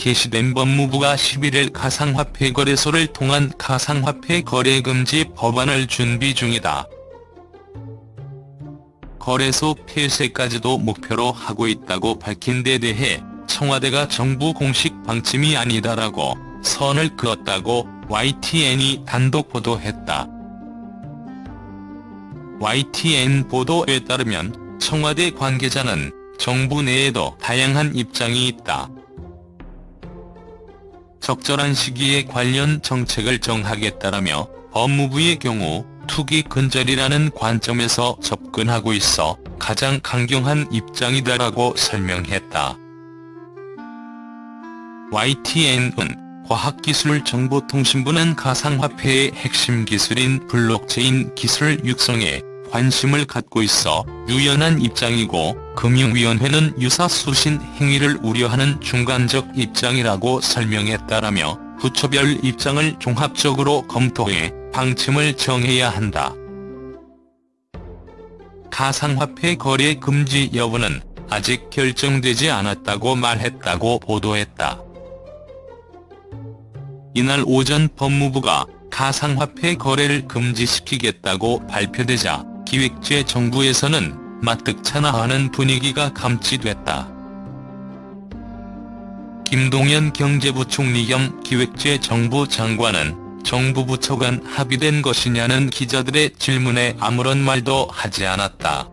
게시된 법무부가 11일 가상화폐 거래소를 통한 가상화폐 거래 금지 법안을 준비 중이다. 거래소 폐쇄까지도 목표로 하고 있다고 밝힌 데 대해 청와대가 정부 공식 방침이 아니다라고 선을 그었다고 YTN이 단독 보도했다. YTN 보도에 따르면 청와대 관계자는 정부 내에도 다양한 입장이 있다. 적절한 시기에 관련 정책을 정하겠다라며 법무부의 경우 투기 근절이라는 관점에서 접근하고 있어 가장 강경한 입장이다라고 설명했다. YTN은 과학기술정보통신부는 가상화폐의 핵심 기술인 블록체인 기술 육성에 관심을 갖고 있어 유연한 입장이고 금융위원회는 유사 수신 행위를 우려하는 중간적 입장이라고 설명했다라며 부처별 입장을 종합적으로 검토해 방침을 정해야 한다. 가상화폐 거래 금지 여부는 아직 결정되지 않았다고 말했다고 보도했다. 이날 오전 법무부가 가상화폐 거래를 금지시키겠다고 발표되자 기획재 정부에서는 마뜩찮아하는 분위기가 감지됐다. 김동연 경제부총리 겸 기획재 정부 장관은 정부 부처 간 합의된 것이냐는 기자들의 질문에 아무런 말도 하지 않았다.